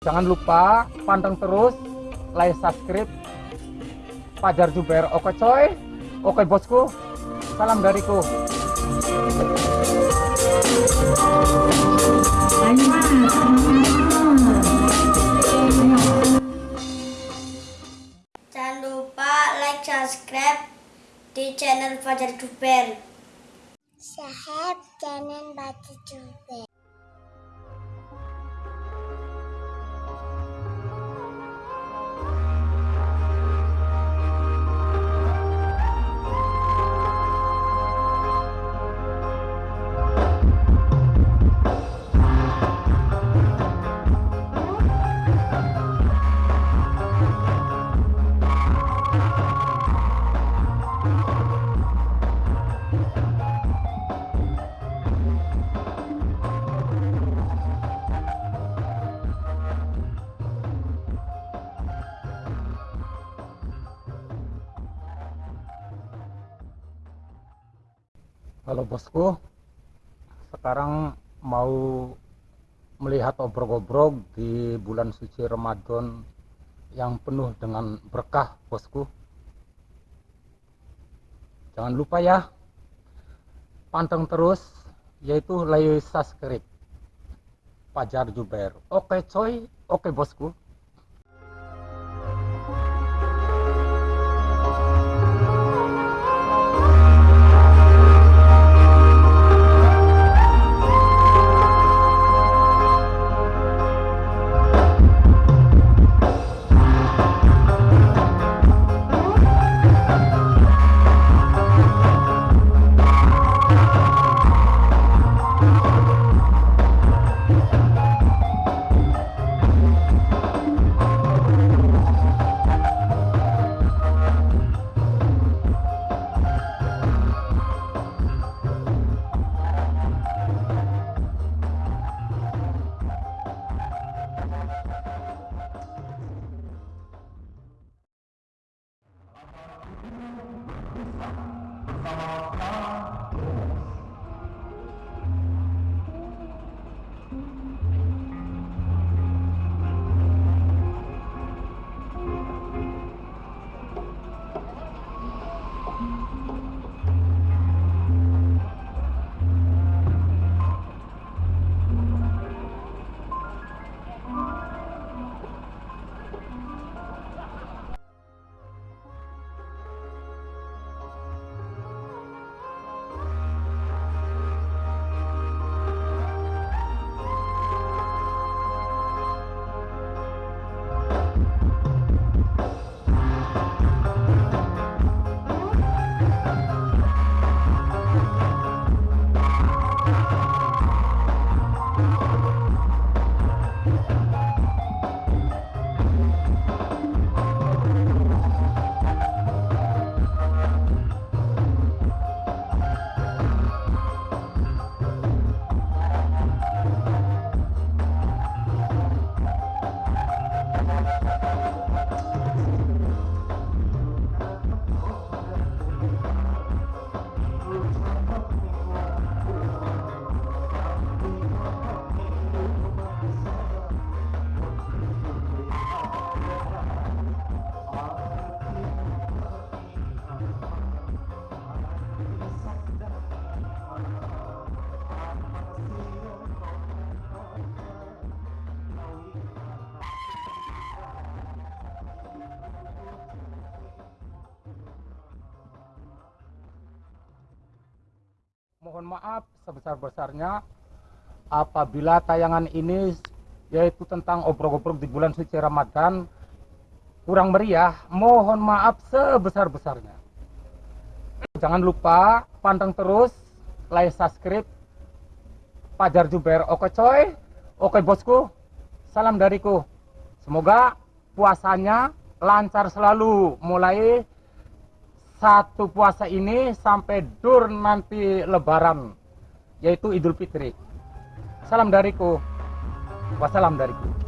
Jangan lupa panteng terus, like, subscribe, Fajar Juber. Oke coy, oke bosku, salam dariku. Jangan lupa like, subscribe di channel Fajar Duper. Sahab jangan baca juga. Halo bosku, sekarang mau melihat obrol-obrol di bulan suci Ramadan yang penuh dengan berkah bosku. Jangan lupa ya, panteng terus yaitu like subscribe Fajar Juber. Oke coy, oke bosku. Namaskar. Mohon maaf sebesar-besarnya apabila tayangan ini yaitu tentang obrol-obrol di bulan suci Ramadan kurang meriah, mohon maaf sebesar-besarnya. Jangan lupa panteng terus, like, subscribe, Fajar Juber. Oke coy, oke bosku, salam dariku. Semoga puasanya lancar selalu, mulai satu puasa ini sampai dur nanti lebaran yaitu Idul Fitri. Salam dariku. Wassalam dariku.